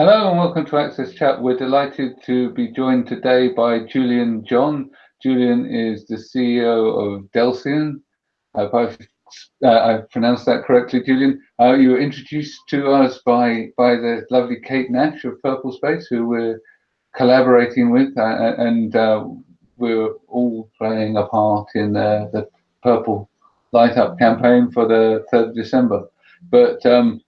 Hello and welcome to Access Chat. We're delighted to be joined today by Julian John. Julian is the CEO of Delsion. I hope I've, uh, I've pronounced that correctly, Julian. Uh, you were introduced to us by, by the lovely Kate Nash of Purple Space, who we're collaborating with, uh, uh and uh, we're all playing a part in the Purple Light Up campaign for the 3rd of December. But um,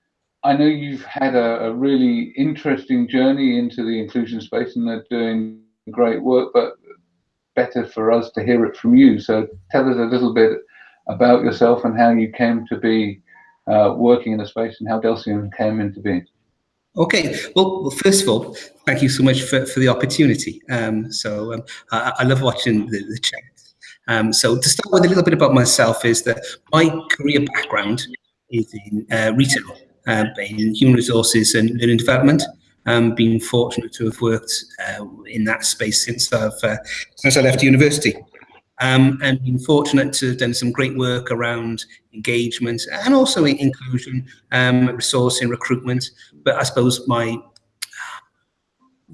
I know you've had a, a, really interesting journey into the inclusion space and they're doing great work, but better for us to hear it from you. So tell us a little bit about yourself and how you came to be uh, working in the space and how Delsion came into being. Okay, well, well, first of all, thank you so much for, for the opportunity. Um, so um, I, I, love watching the, the chat. Um, so to start with a little bit about myself is that my career background is in uh, retail uh, in human resources and learning development. Um, been fortunate to have worked uh, in that space since I've uh, since I left university, um, and been fortunate to have done some great work around engagement and also inclusion, um, resourcing, recruitment. But I suppose my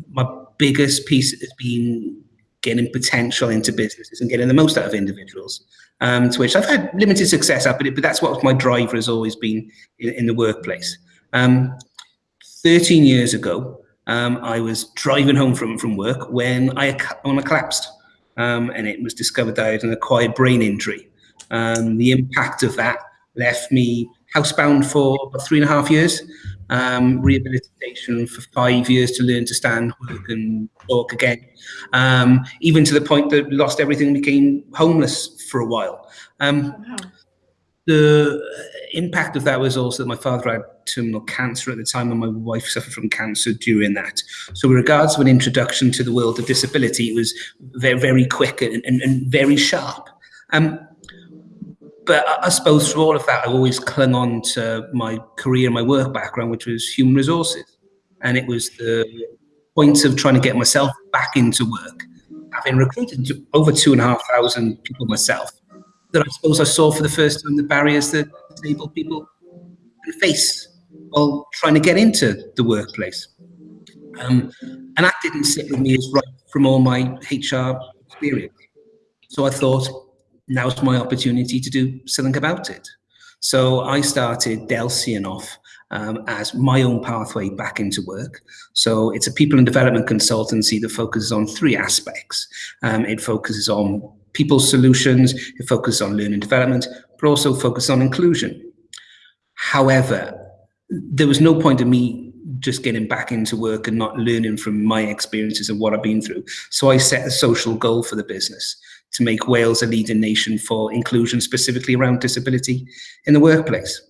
my biggest piece has been getting potential into businesses and getting the most out of individuals um, to which I've had limited success but, but that's what my driver has always been in, in the workplace. Um, 13 years ago, um, I was driving home from, from work when I, when I collapsed um, and it was discovered that I had an acquired brain injury. Um, the impact of that left me housebound for three and a half years, um, rehabilitation for five years to learn to stand, work and talk again, um, even to the point that lost everything, became homeless for a while. Um, wow. The impact of that was also that my father had terminal cancer at the time and my wife suffered from cancer during that. So with regards to an introduction to the world of disability, it was very, very quick and, and, and very sharp. Um, but I suppose through all of that, I always clung on to my career, and my work background, which was human resources. And it was the point of trying to get myself back into work, having recruited over two and a half thousand people myself, that I suppose I saw for the first time the barriers that disabled people face while trying to get into the workplace. Um, and that didn't sit with me as right from all my HR experience. So I thought, now's my opportunity to do something about it. So I started Delsion off um, as my own pathway back into work. So it's a people and development consultancy that focuses on three aspects. Um, it focuses on people solutions, it focuses on learning development, but also focuses on inclusion. However, there was no point in me just getting back into work and not learning from my experiences and what I've been through. So I set a social goal for the business to make Wales a leading nation for inclusion, specifically around disability in the workplace.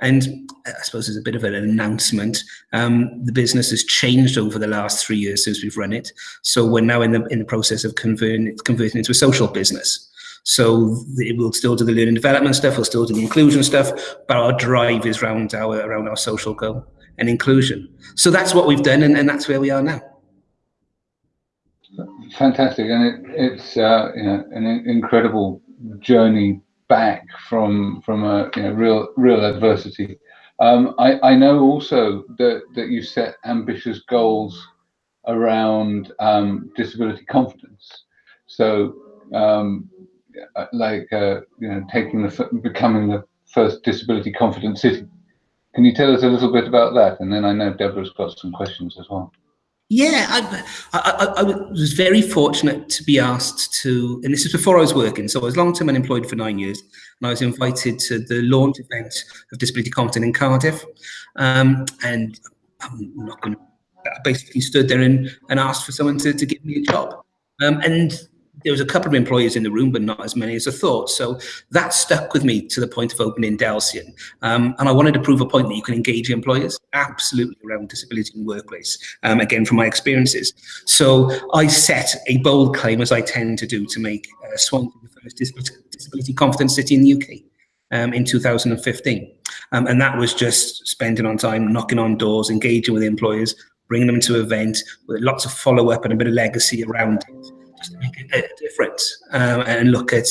And I suppose as a bit of an announcement, um, the business has changed over the last three years since we've run it. So we're now in the in the process of converting converting into a social business. So it will still do the learning development stuff, we'll still do the inclusion stuff, but our drive is around our around our social goal and inclusion. So that's what we've done, and, and that's where we are now fantastic, and it, it's uh, you know an incredible journey back from from a you know real real adversity. Um, I, I know also that that you set ambitious goals around um, disability confidence. So um, like uh, you know taking the becoming the first disability confident city. Can you tell us a little bit about that? And then I know Deborah's got some questions as well. Yeah, I, I, I, was very fortunate to be asked to, and this is before I was working, so I was long-term unemployed for nine years, and I was invited to the launch event of Disability Confident in Cardiff, um, and I'm not going to, I basically stood there and, and asked for someone to, to give me a job. Um, and there was a couple of employees in the room, but not as many as I thought. So that stuck with me to the point of opening Delsion. Um, and I wanted to prove a point that you can engage employers absolutely around disability in the workplace, um, again, from my experiences. So I set a bold claim, as I tend to do, to make uh, Swansea the first disability, confident city in the UK um, in 2015. Um, and that was just spending on time, knocking on doors, engaging with employers, bringing them to events with lots of follow up and a bit of legacy around it make a, difference um, and look at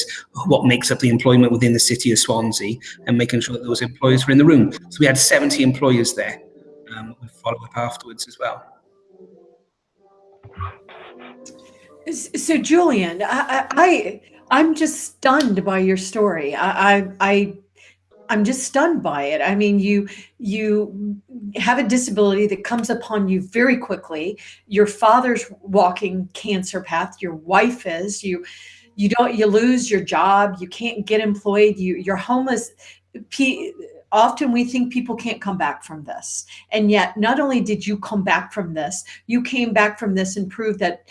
what makes up the employment within the city of Swansea and making sure that those employees were in the room. So we had 70 employers there um, we follow up afterwards as well. So, Julian, I, I I'm just stunned by your story. I, I, I I'm just stunned by it. I mean, you you have a disability that comes upon you very quickly. Your father's walking cancer path. Your wife is. You you don't you lose your job. You can't get employed. You you're homeless. Often we think people can't come back from this, and yet not only did you come back from this, you came back from this and proved that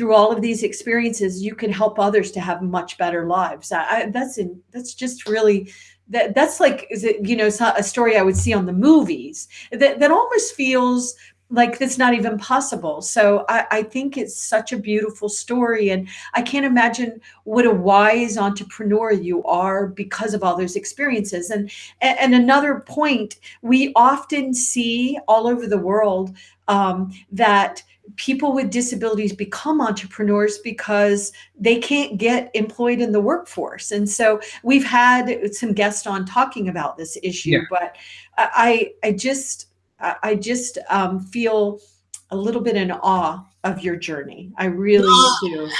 through all of these experiences, you can help others to have much better lives. I, that's in, that's just really that that's like is it you know a story I would see on the movies that that almost feels like that's not even possible. So I, I, think it's such a beautiful story. And I can't imagine what a wise entrepreneur you are because of all those experiences. And, and another point, we often see all over the world um, that people with disabilities become entrepreneurs because they can't get employed in the workforce. And so we've had some guests on talking about this issue, yeah. but I, I just, I just um, feel a little bit in awe of your journey. I really do.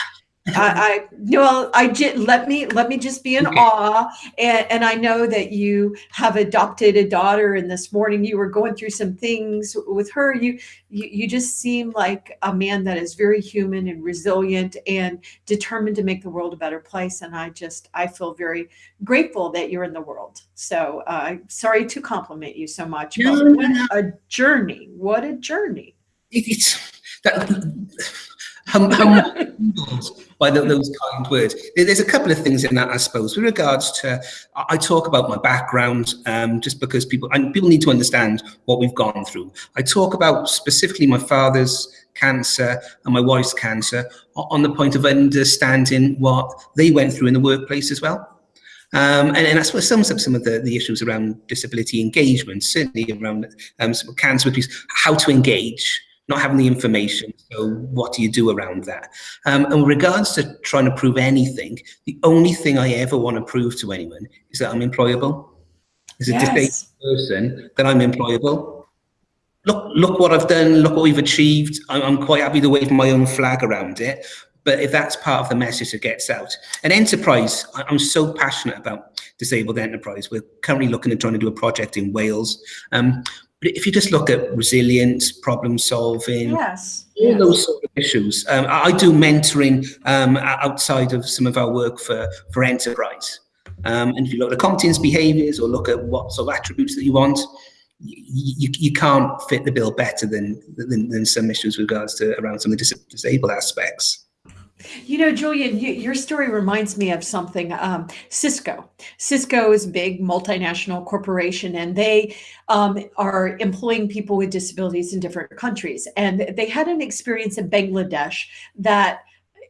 I, I well, I just let me let me just be in okay. awe, and, and I know that you have adopted a daughter. And this morning you were going through some things with her. You you you just seem like a man that is very human and resilient and determined to make the world a better place. And I just I feel very grateful that you're in the world. So uh, sorry to compliment you so much, but what a journey! What a journey! It's that humbled by the, those kind words. There's a couple of things in that, I suppose. With regards to, I talk about my background um, just because people and people need to understand what we've gone through. I talk about specifically my father's cancer and my wife's cancer on the point of understanding what they went through in the workplace as well. Um, and, and that's what sums up some of the, the issues around disability engagement, certainly around um, cancer how to engage not having the information. So what do you do around that? Um, and with regards to trying to prove anything, the only thing I ever want to prove to anyone is that I'm employable. As a yes. disabled person, that I'm employable. Look, look what I've done. Look what we've achieved. I'm, I'm quite happy to wave my own flag around it. But if that's part of the message that gets out, an enterprise, I'm so passionate about disabled enterprise. We're currently looking at trying to do a project in Wales. Um, but if you just look at resilience, problem solving, yes, all yes. those sort of issues. Um, I do mentoring um, outside of some of our work for, for enterprise. Um, and if you look at the competence behaviors or look at what sort of attributes that you want, you, you can't fit the bill better than, than, than some issues with regards to around some of the dis disabled aspects. You know, Julian, you, your story reminds me of something. Um, Cisco. Cisco is a big multinational corporation, and they um, are employing people with disabilities in different countries. And they had an experience in Bangladesh that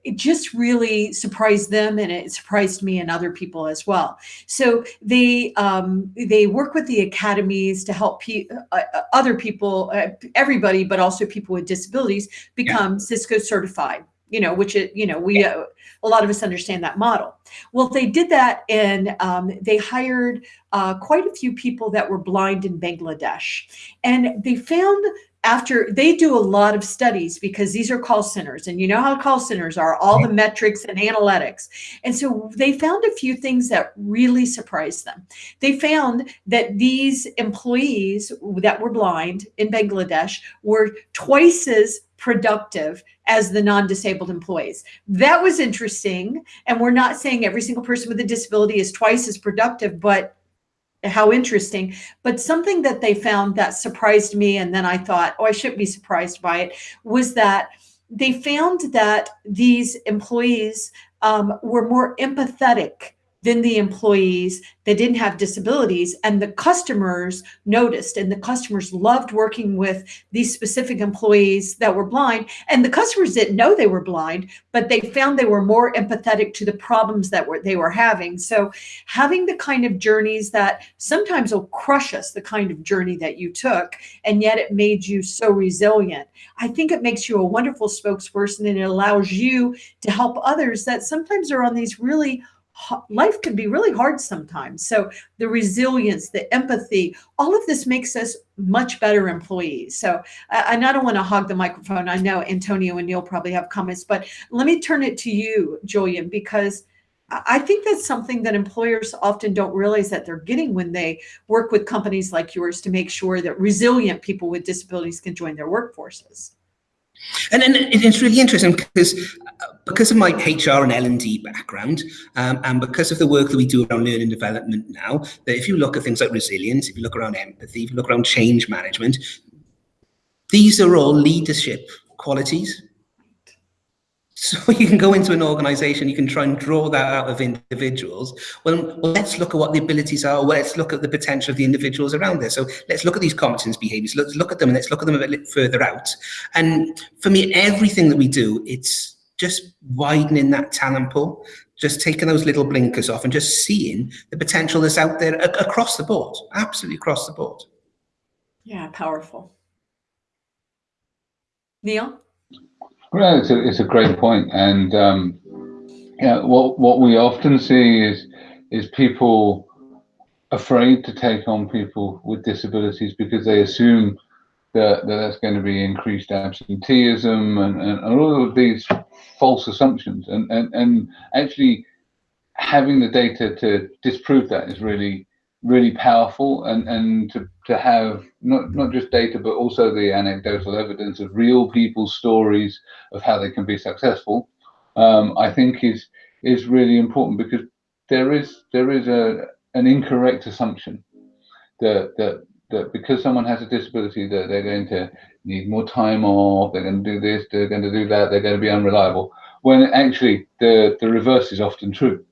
it just really surprised them and it surprised me and other people as well so they um, they work with the academies to help pe uh, uh other people uh, everybody but also people with disabilities become yeah. cisco certified you know, which it, you know, we, uh, a lot of us understand that model. Well, they did that and um, they hired uh, quite a few people that were blind in Bangladesh. And they found after they do a lot of studies because these are call centers and you know how call centers are all the metrics and analytics and so they found a few things that really surprised them they found that these employees that were blind in bangladesh were twice as productive as the non-disabled employees. That was interesting. And we're not saying every single person with a disability is twice as productive, but how interesting. But something that they found that surprised me, and then I thought, oh, I shouldn't be surprised by it, was that they found that these employees um, were more empathetic than the employees that didn't have disabilities. And the customers noticed and the customers loved working with these specific employees that were blind. And the customers didn't know they were blind but they found they were more empathetic to the problems that were they were having. So having the kind of journeys that sometimes will crush us the kind of journey that you took and yet it made you so resilient i think it makes you a wonderful spokesperson and it allows you to help others that sometimes are on these really life can be really hard sometimes. So the resilience, the empathy, all of this makes us much better employees. So, and I don't want to hog the microphone. I know Antonio and Neil probably have comments, but let me turn it to you, Julian, because I think that's something that employers often don't realize that they're getting when they work with companies like yours to make sure that resilient people with disabilities can join their workforces. And, and it's really interesting because because of my HR and L&D background um, and because of the work that we do around learning development now, that if you look at things like resilience, if you look around empathy, if you look around change management, these are all leadership qualities so you can go into an organization, you can try and draw that out of individuals. Well, let's look at what the abilities are. Well, let's look at the potential of the individuals around there. So let's look at these competence behaviors. Let's look at them and let's look at them a bit further out. And for me, everything that we do, it's just widening that talent pool, just taking those little blinkers off and just seeing the potential that's out there across the board, absolutely across the board. Yeah, powerful. Neil? Well, it's a, it's a great point, and um, yeah, what what we often see is is people afraid to take on people with disabilities because they assume that, that that's going to be increased absenteeism and, and, and all of these false assumptions, and, and and actually having the data to disprove that is really really powerful and and to to have not not just data but also the anecdotal evidence of real people's stories of how they can be successful um, i think is is really important because there is there is a an incorrect assumption that that that because someone has a disability that they're going to need more time off they're going to do this they're going to do that they're going to be unreliable when actually the the reverse is often true.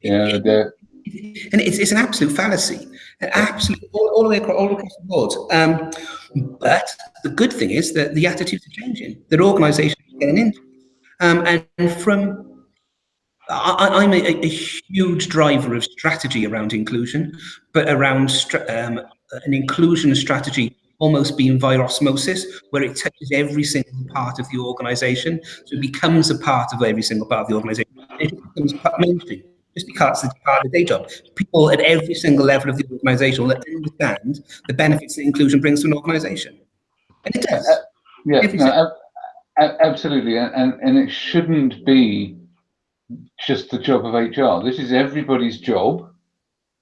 You know that and it's, it's an absolute fallacy, an absolute all, all the way across, all across the board. Um, but the good thing is that the attitudes are changing. That organisations are getting into, um, and from I, am a, a, huge driver of strategy around inclusion, but around um, an inclusion strategy almost being via osmosis, where it touches every single part of the organisation, so it becomes a part of every single part of the organisation. It becomes mainstream just because it's part of the day job. People at every single level of the organization will understand the benefits that inclusion brings to an organization. And it does. Uh, yeah, no, absolutely. And, and it shouldn't be just the job of HR. This is everybody's job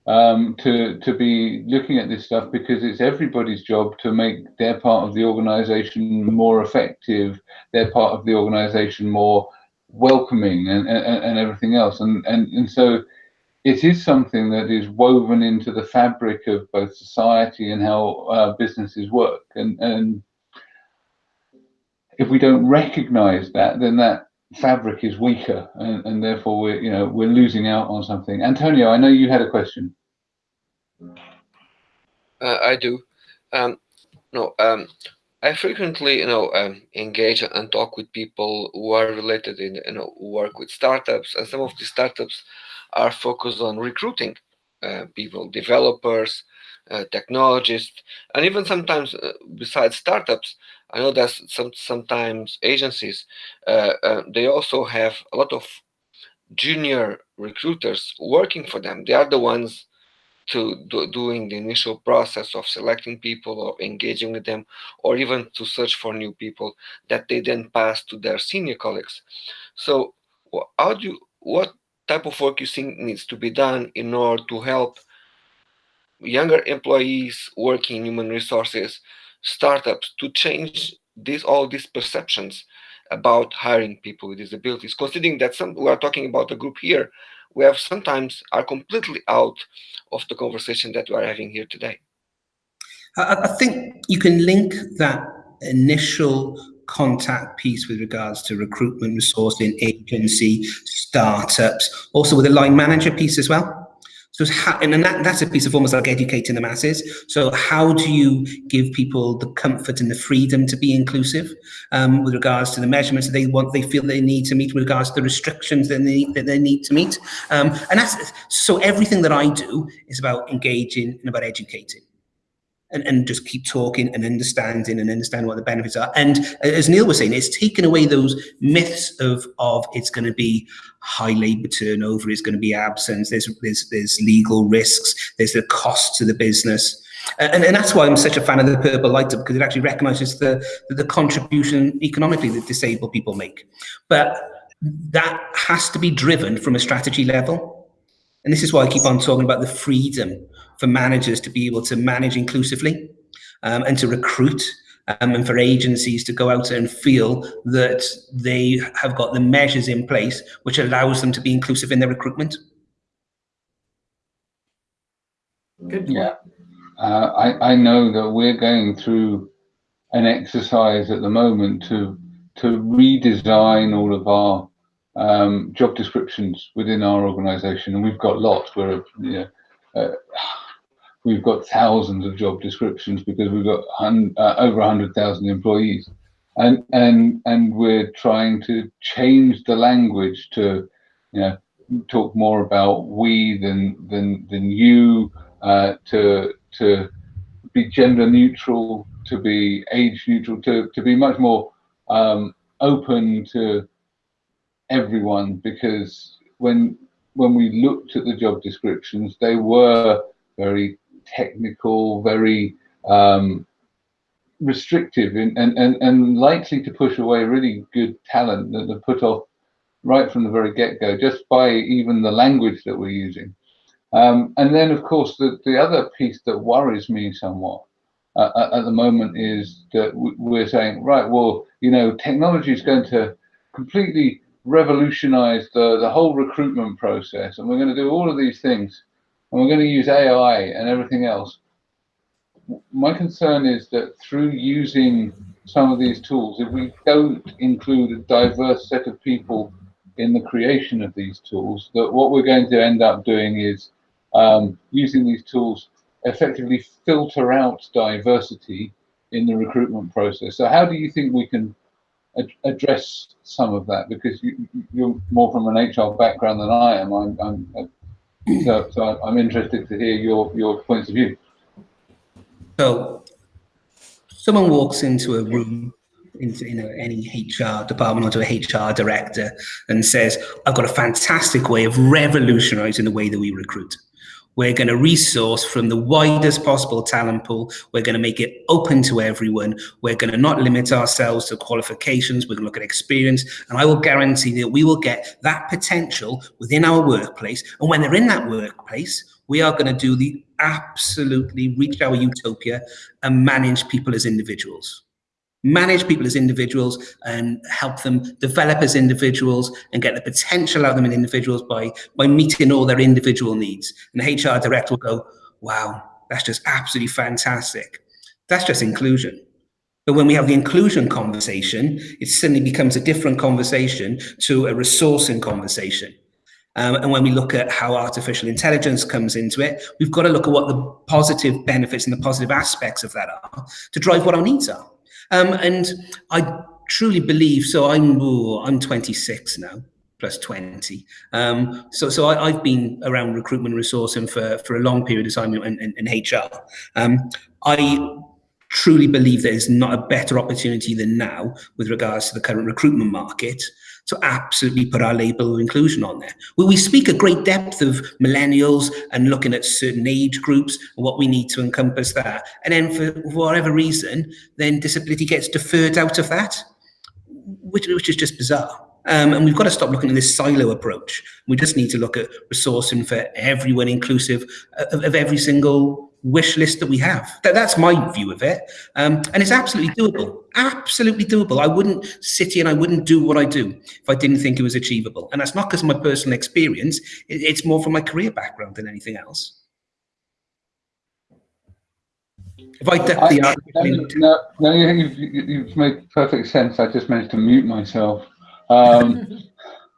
um, to, to be looking at this stuff because it's everybody's job to make their part of the organization more effective, their part of the organization more welcoming and, and, and everything else. And, and, and so it is something that is woven into the fabric of both society and how uh, businesses work. And, and if we don't recognize that, then that fabric is weaker and, and therefore we're, you know, we're losing out on something. Antonio, I know you had a question. Uh, I do. Um, no, um, I frequently, you know, um, engage and talk with people who are related in, you know, work with startups, and some of these startups are focused on recruiting uh, people, developers, uh, technologists, and even sometimes uh, besides startups, I know that some sometimes agencies uh, uh, they also have a lot of junior recruiters working for them. They are the ones to do, doing the initial process of selecting people or engaging with them or even to search for new people that they then pass to their senior colleagues. So how do you what type of work you think needs to be done in order to help younger employees working in human resources startups to change these all these perceptions about hiring people with disabilities? Considering that some we are talking about a group here we have sometimes are completely out of the conversation that we are having here today. I, think you can link that initial contact piece with regards to recruitment, resourcing, agency, startups, also with the line manager piece as well. So how, and that, that's a piece of almost like educating the masses. So how do you give people the comfort and the freedom to be inclusive um, with regards to the measurements that they want, they feel they need to meet with regards to the restrictions that they, that they need to meet. Um, and that's, so everything that I do is about engaging and about educating. And, and just keep talking and understanding and understand what the benefits are. And uh, as Neil was saying, it's taken away those myths of of it's going to be high labour turnover, it's going to be absence, there's there's there's legal risks, there's the cost to the business. And, and that's why I'm such a fan of the purple light Up because it actually recognises the, the contribution economically that disabled people make. But that has to be driven from a strategy level. And this is why I keep on talking about the freedom for managers to be able to manage inclusively um, and to recruit um, and for agencies to go out and feel that they have got the measures in place which allows them to be inclusive in their recruitment. Good. Yeah. Uh, I, I know that we're going through an exercise at the moment to to redesign all of our um, job descriptions within our organisation, and we've got lots. We're you know, uh, we've got thousands of job descriptions because we've got hun- uh, over hundred thousand employees, and and and we're trying to change the language to you know talk more about we than than than you uh, to to be gender neutral, to be age neutral, to, to be much more um, open to everyone because when when we looked at the job descriptions, they were very technical, very um, restrictive and, and, and, likely to push away really good talent that are put off right from the very get-go just by even the language that we're using. Um, and then, of course, the, the other piece that worries me somewhat uh, at the moment is that we're saying, right, well, you know, technology is going to completely revolutionize the, the whole recruitment process, and we're going to do all of these things, and we're going to use AI and everything else. My concern is that through using some of these tools, if we don't include a diverse set of people in the creation of these tools, that what we're going to end up doing is um, using these tools effectively filter out diversity in the recruitment process. So how do you think we can ad address some of that? Because you, are more from an HR background than I am. I'm, I'm so, so, I'm interested to hear your, your points of view. So someone walks into a room into you know, any HR department or to a HR director and says, I've got a fantastic way of revolutionizing the way that we recruit. We're going to resource from the widest possible talent pool. We're going to make it open to everyone. We're going to not limit ourselves to qualifications. We're going to look at experience. And I will guarantee that we will get that potential within our workplace. And when they're in that workplace, we are going to do the absolutely reach our utopia and manage people as individuals manage people as individuals and help them develop as individuals and get the potential out of them in individuals by by meeting all their individual needs. And the hr director will go wow that's just absolutely fantastic. That's just inclusion. But when we have the inclusion conversation it suddenly becomes a different conversation to a resourcing conversation. Um, and when we look at how artificial intelligence comes into it, we've got to look at what the positive benefits and the positive aspects of that are to drive what our needs are. Um, and I truly believe, so I'm, ooh, I'm 26 now, plus 20. Um, so so I, have been around recruitment resourcing for, for a long period of time in, in, in HR. Um, I truly believe there is not a better opportunity than now with regards to the current recruitment market to absolutely put our label of inclusion on there. Well, we speak a great depth of millennials and looking at certain age groups and what we need to encompass that. And then for whatever reason, then disability gets deferred out of that, which, which is just bizarre. Um, and we've got to stop looking at this silo approach. We just need to look at resourcing for everyone inclusive of, of every single wish list that we have. That, that's my view of it. Um, and it's absolutely doable, absolutely doable. I wouldn't sit here and I wouldn't do what I do if I didn't think it was achievable. And that's not because of my personal experience. It, it's more from my career background than anything else. If I duck the I, no, no, no, you've, you've made perfect sense. I just managed to mute myself. Um,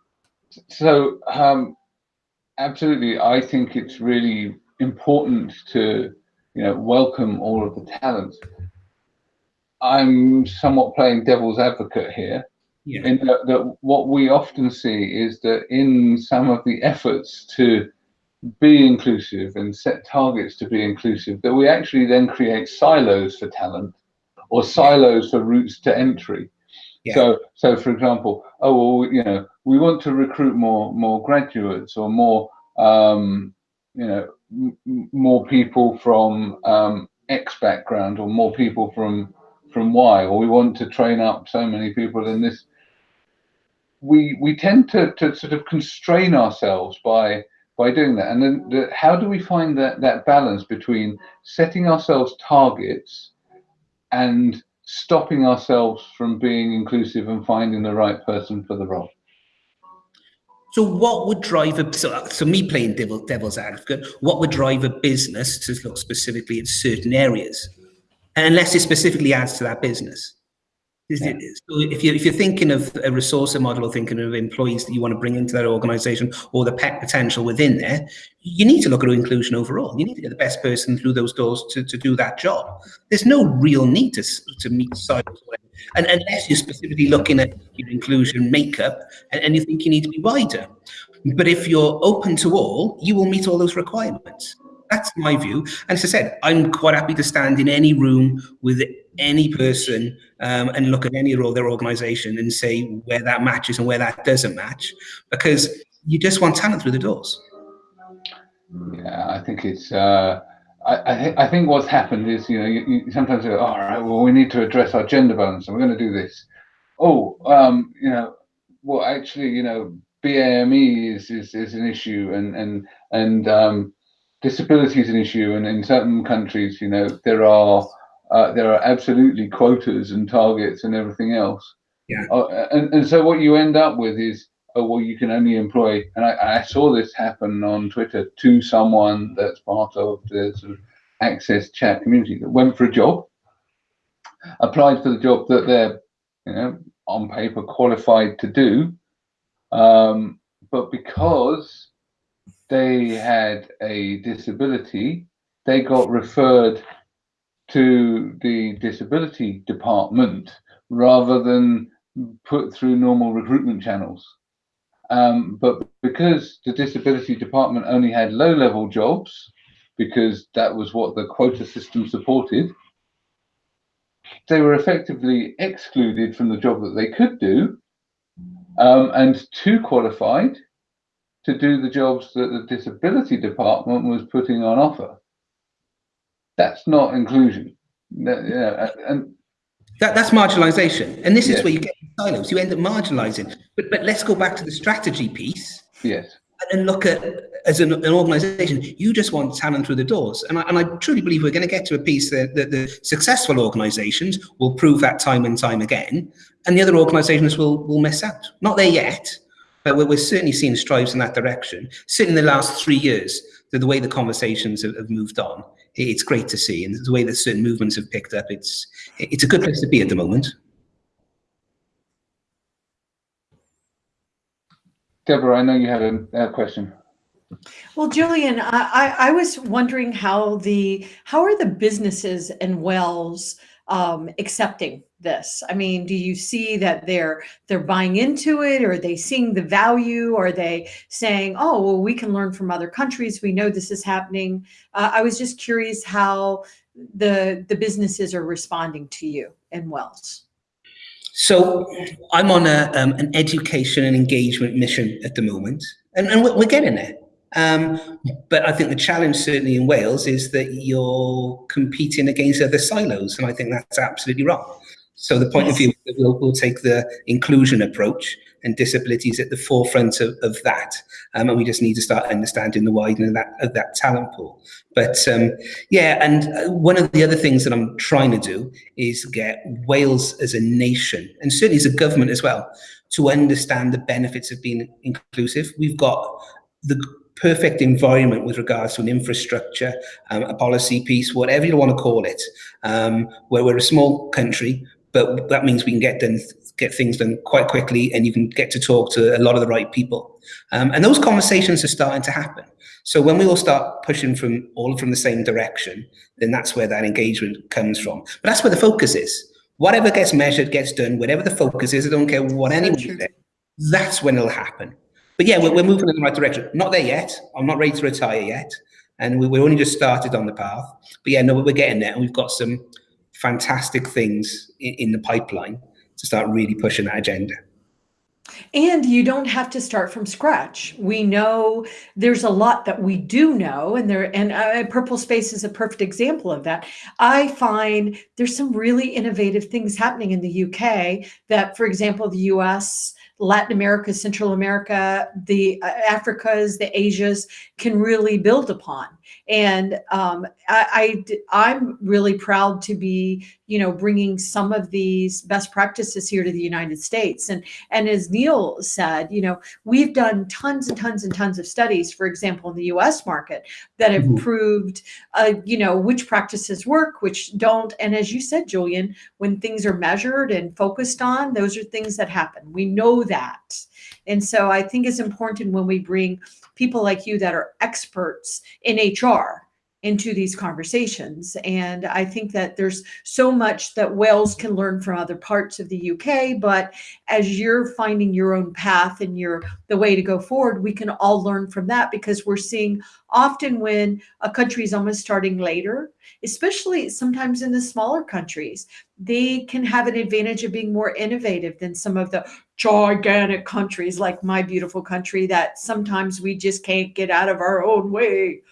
so, um, absolutely, I think it's really important to you know welcome all of the talent. I'm somewhat playing devil's advocate here. Yeah. In that, that what we often see is that in some of the efforts to be inclusive and set targets to be inclusive, that we actually then create silos for talent or silos for routes to entry. Yeah. So, so for example, oh well, you know, we want to recruit more more graduates or more, um, you know, more people from um, X background or more people from from Y, or we want to train up so many people in this. We we tend to to sort of constrain ourselves by by doing that, and then the, how do we find that that balance between setting ourselves targets and stopping ourselves from being inclusive and finding the right person for the role. So what would drive a so, uh, so me playing devil, devil's advocate? What would drive a business to look specifically at certain areas, unless it specifically adds to that business? Yeah. So if you're, if you're thinking of a resource model or thinking of employees that you want to bring into that organization or the pet potential within there, you need to look at inclusion overall. You need to get the best person through those doors to, to do that job. There's no real need to, to meet silos. And unless you're specifically looking at your inclusion makeup and, and you think you need to be wider. But if you're open to all, you will meet all those requirements. That's my view. And as I said, I'm quite happy to stand in any room with any person um, and look at any role their organization and say where that matches and where that doesn't match, because you just want talent through the doors. Yeah, I think it's. Uh, I, I, th I, think what's happened is, you know, you, you sometimes go, all right, well, we need to address our gender balance, and we're going to do this. Oh, um, you know, well, actually, you know, BAME is, is is an issue, and and and um, disability is an issue, and in certain countries, you know, there are uh, there are absolutely quotas and targets and everything else. Yeah. Uh, and and so what you end up with is, oh well, you can only employ. And I, I saw this happen on Twitter to someone that's part of the sort of access chat community that went for a job, applied for the job that they're, you know, on paper qualified to do, um, but because they had a disability, they got referred to the disability department rather than put through normal recruitment channels. Um, but because the disability department only had low level jobs, because that was what the quota system supported, they were effectively excluded from the job that they could do um, and too qualified to do the jobs that the disability department was putting on offer. That's not inclusion. And that, that's marginalization. And this yes. is where you get silos. You end up marginalizing. But but let's go back to the strategy piece. Yes. And look at as an, an organization, you just want talent through the doors. And I, and I truly believe we're going to get to a piece that, that the successful organizations will prove that time and time again, and the other organizations will will miss out. Not there yet, but we're, we're certainly seeing strides in that direction. Certainly in the last three years, the, the way the conversations have, moved on, it's great to see. And the way that certain movements have picked up, it's, it's a good place to be at the moment. Deborah, I know you had a, a question. Well, Julian, I, I was wondering how the how are the businesses and Wales um, accepting this? I mean, do you see that they're they're buying into it, or are they seeing the value? Or are they saying, "Oh, well, we can learn from other countries. We know this is happening." Uh, I was just curious how the the businesses are responding to you and Wales. So I'm on a, um, an education and engagement mission at the moment, and, and we're, we're getting there. Um, but I think the challenge certainly in Wales is that you're competing against other silos, and I think that's absolutely wrong. So the point of view we'll, we'll take the inclusion approach and disabilities at the forefront of, of that. Um, and we just need to start understanding the widening of that, of that talent pool. But um, yeah, and uh, one of the other things that I'm trying to do is get Wales as a nation, and certainly as a government as well, to understand the benefits of being inclusive. We've got the perfect environment with regards to an infrastructure, um, a policy piece, whatever you want to call it, um, where we're a small country, but that means we can get done, get things done quite quickly, and you can get to talk to a lot of the right people. Um, and those conversations are starting to happen. So when we all start pushing from all from the same direction, then that's where that engagement comes from. But that's where the focus is. Whatever gets measured gets done. Whatever the focus is, I don't care what anyone. That's when it'll happen. But yeah, we're, we're moving in the right direction. Not there yet. I'm not ready to retire yet. And we, we're only just started on the path. But yeah, no, we're getting there. And we've got some fantastic things in, in the pipeline to start really pushing that agenda. And you don't have to start from scratch. We know there's a lot that we do know, and there and uh, Purple Space is a perfect example of that. I find there's some really innovative things happening in the UK that, for example, the US Latin America, Central America, the uh, Africas, the Asias can really build upon. And um, I, I, am really proud to be, you know, bringing some of these best practices here to the United States. And, and as Neil said, you know, we've done tons and tons and tons of studies, for example, in the US market that have mm -hmm. proved, uh, you know, which practices work, which don't. And as you said, Julian, when things are measured and focused on, those are things that happen. We know that. And so I think it's important when we bring people like you that are experts in HR into these conversations. And I think that there's so much that Wales can learn from other parts of the UK, but as you're finding your own path and your the way to go forward, we can all learn from that because we're seeing often when a country is almost starting later, especially sometimes in the smaller countries, they can have an advantage of being more innovative than some of the gigantic countries like my beautiful country that sometimes we just can't get out of our own way.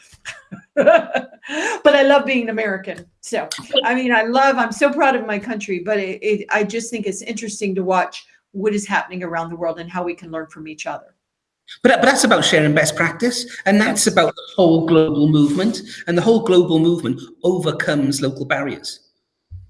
but I love being American. So, I mean, I love, I'm so proud of my country, but it, it, I just think it's interesting to watch what is happening around the world and how we can learn from each other. But, but that's about sharing best practice, and that's about the whole global movement, and the whole global movement overcomes local barriers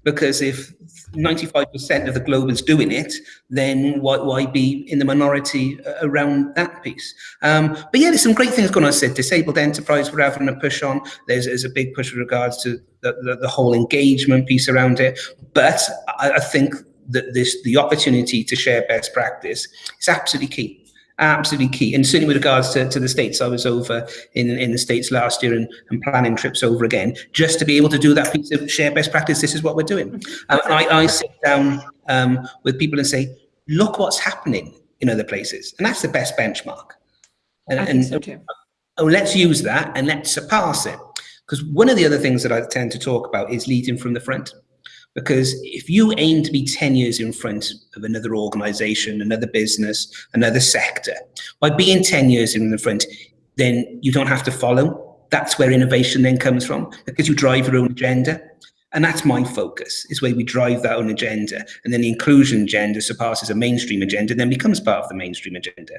because if 95% of the globe is doing it, then why, why be in the minority uh, around that piece? Um, but yeah, there's some great things going on. I said disabled enterprise, we're having a push on. There's, there's a big push with regards to the, the, the whole engagement piece around it. But I, I think that this the opportunity to share best practice is absolutely key absolutely key. And certainly with regards to, to the States, I was over in, in the States last year and, and planning trips over again, just to be able to do that piece of share best practice. This is what we're doing. Um, I, I sit down um, with people and say, look what's happening in other places. And that's the best benchmark. And, I think so too. Oh, let's use that and let's surpass it. Because one of the other things that I tend to talk about is leading from the front. Because if you aim to be 10 years in front of another organization, another business, another sector, by being 10 years in the front, then you don't have to follow. That's where innovation then comes from, because you drive your own agenda. And that's my focus, is where we drive that own agenda. And then the inclusion agenda surpasses a mainstream agenda, and then becomes part of the mainstream agenda.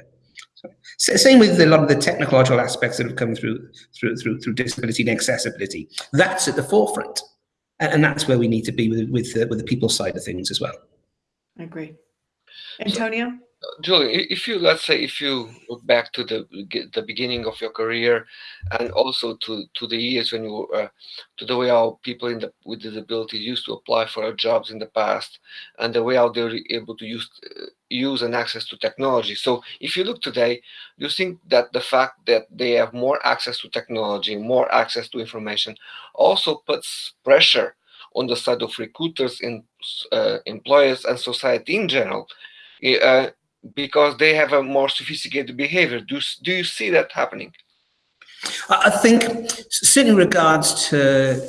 So, same with a lot of the technological aspects that have come through, through, through, through disability and accessibility. That's at the forefront and that's where we need to be with with the, with the people side of things as well. I agree. Antonio. Julie, if you let's say if you look back to the the beginning of your career, and also to to the years when you uh, to the way how people in the with disabilities used to apply for jobs in the past, and the way how they were able to use uh, use and access to technology. So if you look today, you think that the fact that they have more access to technology, more access to information, also puts pressure on the side of recruiters, in uh, employers, and society in general. Uh, because they have a more sophisticated behavior. Do, do you see that happening? I think, in regards to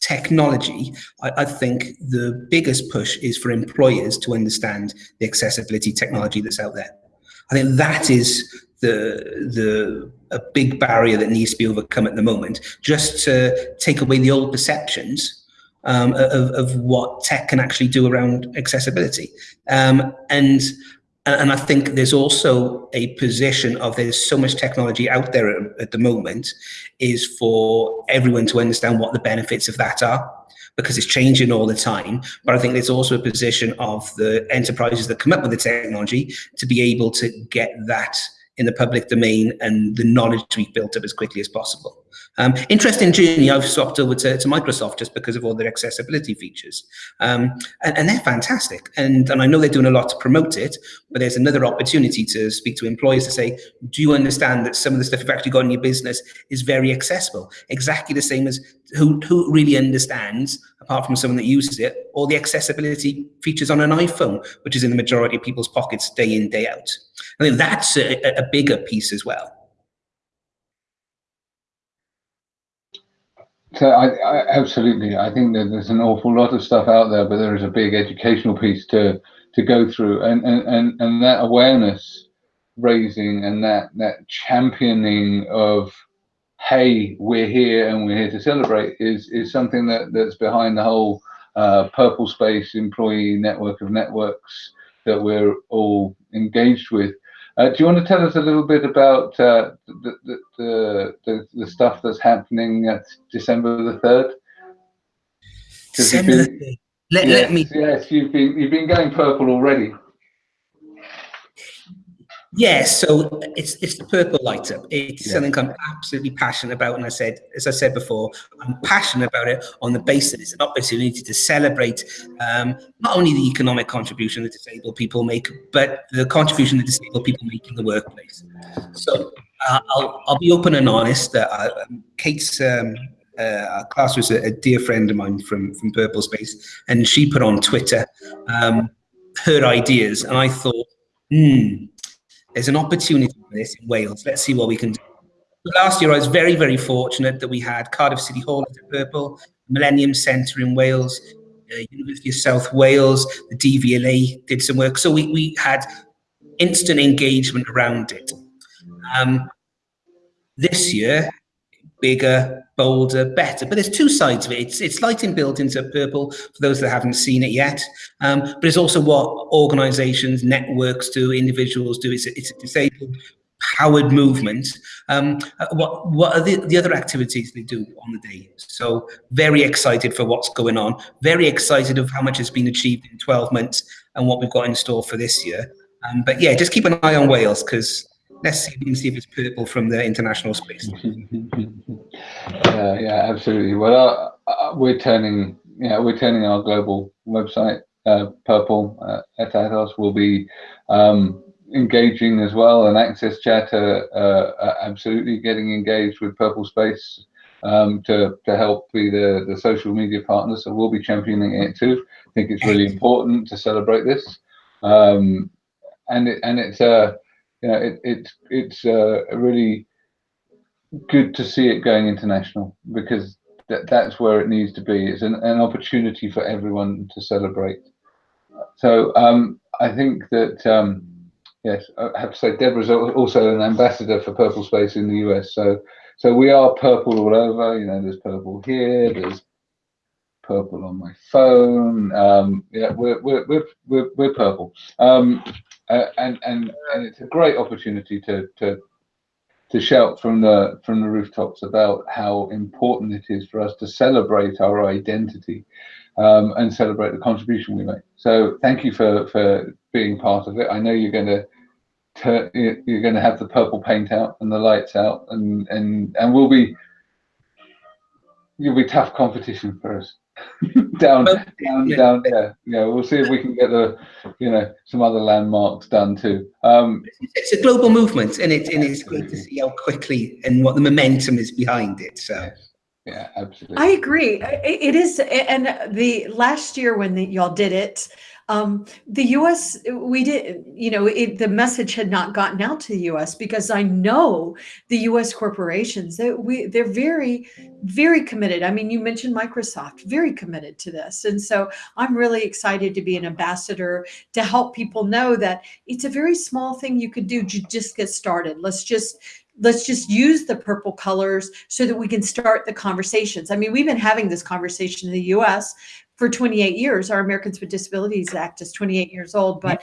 technology, I, I, think the biggest push is for employers to understand the accessibility technology that's out there. I think that is the the a big barrier that needs to be overcome at the moment, just to take away the old perceptions um, of, of what tech can actually do around accessibility. Um, and and I think there's also a position of there's so much technology out there at, the moment is for everyone to understand what the benefits of that are because it's changing all the time. But I think there's also a position of the enterprises that come up with the technology to be able to get that in the public domain and the knowledge to be built up as quickly as possible. Um, interesting journey. I've swapped over to, to, Microsoft just because of all their accessibility features, um, and, and, they're fantastic. And and I know they're doing a lot to promote it, but there's another opportunity to speak to employers to say, do you understand that some of the stuff you've actually got in your business is very accessible? Exactly the same as who who really understands, apart from someone that uses it, all the accessibility features on an iPhone, which is in the majority of people's pockets day in day out. I think that's a, a bigger piece as well. So I, I, absolutely, I think that there's an awful lot of stuff out there, but there is a big educational piece to to go through, and and and, and that awareness raising and that that championing of hey, we're here and we're here to celebrate is is something that that's behind the whole uh, Purple Space employee network of networks that we're all engaged with. Uh, do you want to tell us a little bit about uh, the, the, the, the, stuff that's happening at December the 3rd? December been, Let, yes, let me. Yes, you've been, you've been going purple already. Yes, so it's it's the purple light up. It's yeah. something I'm absolutely passionate about, and I said, as I said before, I'm passionate about it on the basis it's an opportunity to celebrate um, not only the economic contribution that disabled people make, but the contribution that disabled people make in the workplace. So uh, I'll I'll be open and honest. Uh, Kate's um, uh, class was a, a, dear friend of mine from from Purple Space, and she put on Twitter um, her ideas, and I thought, hmm there's an opportunity for this in Wales. Let's see what we can do. Last year, I was very, very fortunate that we had Cardiff City Hall at the Purple, Millennium Centre in Wales, uh, University of South Wales, the DVLA did some work. So we, we had instant engagement around it. Um, this year, bigger, bolder, better. But there's two sides of it. It's, it's lighting built into purple for those that haven't seen it yet. Um, but it's also what organizations, networks do, individuals do. It's a, it's a disabled powered movement. Um, uh, what what are the, the other activities they do on the day? So very excited for what's going on. Very excited of how much has been achieved in 12 months and what we've got in store for this year. Um, but yeah, just keep an eye on Wales because let's see, see if it's purple from the international space. yeah, yeah, absolutely. Well, uh, uh, we're turning, yeah, we're turning our global website uh, purple uh, at Atos. will be um, engaging as well, and Access Chat uh, uh, absolutely getting engaged with Purple Space um, to to help be the the social media partner. So we'll be championing it too. I think it's really important to celebrate this, um, and it, and it's a you know, it, it it's uh, really good to see it going international because that, that's where it needs to be. It's an, an opportunity for everyone to celebrate. So um, I think that um, yes, I have to say Deborah's also an ambassador for Purple Space in the US. So so we are purple all over. You know, there's purple here. There's purple on my phone. Um, yeah, we're we're we're we're, we're purple. Um, uh, and and and it's a great opportunity to to to shout from the from the rooftops about how important it is for us to celebrate our identity um, and celebrate the contribution we make. So thank you for for being part of it. I know you're going to you're going to have the purple paint out and the lights out, and and and we'll be you'll be tough competition for us. down, down, yeah. down. Yeah, yeah. We'll see if we can get the, you know, some other landmarks done too. Um, it's a global movement, and it and it's great to see how quickly and what the momentum is behind it. So. Yeah, absolutely. I agree. It is, and the last year when y'all did it, um, the U.S. we did, you know, it, the message had not gotten out to the U.S. because I know the U.S. corporations that we they're very, very committed. I mean, you mentioned Microsoft, very committed to this, and so I'm really excited to be an ambassador to help people know that it's a very small thing you could do to just get started. Let's just let's just use the purple colors so that we can start the conversations. I mean, we've been having this conversation in the US for 28 years. Our Americans with Disabilities Act is 28 years old, but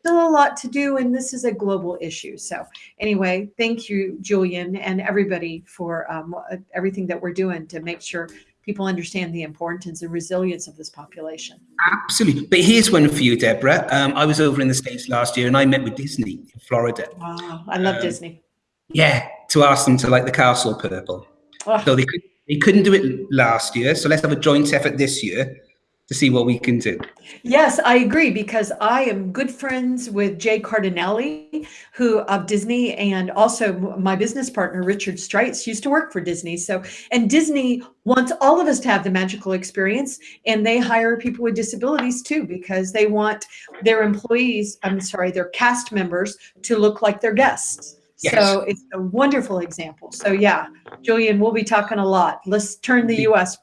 still a lot to do, and this is a global issue. So anyway, thank you, Julian, and everybody for um, everything that we're doing to make sure people understand the importance and resilience of this population. Absolutely. But here's one for you, Deborah. Um, I was over in the States last year and I met with Disney in Florida. Wow, I love um, Disney. Yeah, to ask them to like the castle purple. Ugh. So they could they couldn't do it last year. So let's have a joint effort this year to see what we can do. Yes, I agree because I am good friends with Jay Cardinelli, who of Disney, and also my business partner Richard Streitz used to work for Disney. So, and Disney wants all of us to have the magical experience, and they hire people with disabilities too because they want their employees, I'm sorry, their cast members to look like their guests. Yes. So it's a wonderful example. So yeah, Julian, we'll be talking a lot. Let's turn the U.S.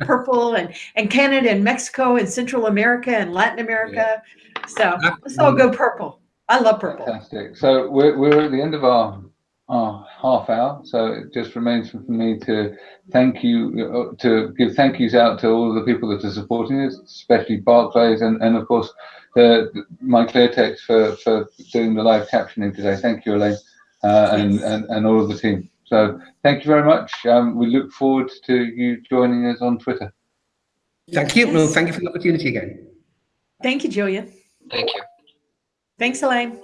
purple and and Canada and Mexico and Central America and Latin America. So let's all go purple. I love purple. Fantastic. So we're, we're at the end of our, our half hour. So it just remains for me to thank you, uh, to give thank yous out to all the people that are supporting us, especially Barclays and, and of course the, my ClearText for, for doing the live captioning today. Thank you, Elaine, uh, and, and, and all of the team. So thank you very much. Um, we look forward to you joining us on Twitter. Thank you. No, Yes. thank you for the opportunity again. Thank you, Julia. Thank you. Thanks, Elaine.